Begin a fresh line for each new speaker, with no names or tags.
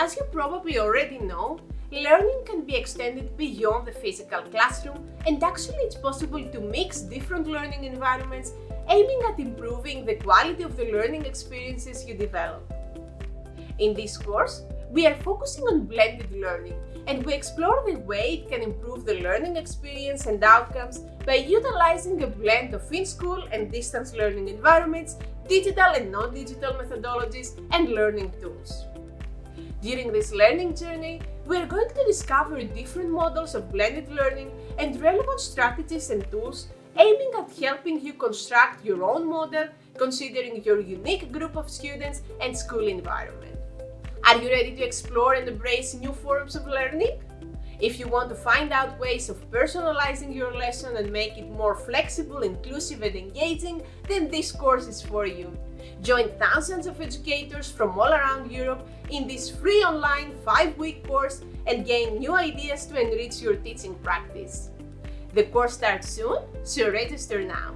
As you probably already know, learning can be extended beyond the physical classroom and actually it's possible to mix different learning environments aiming at improving the quality of the learning experiences you develop. In this course, we are focusing on blended learning and we explore the way it can improve the learning experience and outcomes by utilizing a blend of in-school and distance learning environments, digital and non-digital methodologies, and learning tools. During this learning journey, we are going to discover different models of blended learning and relevant strategies and tools aiming at helping you construct your own model considering your unique group of students and school environment. Are you ready to explore and embrace new forms of learning? If you want to find out ways of personalizing your lesson and make it more flexible, inclusive and engaging, then this course is for you. Join thousands of educators from all around Europe in this free online 5-week course and gain new ideas to enrich your teaching practice. The course starts soon, so register now.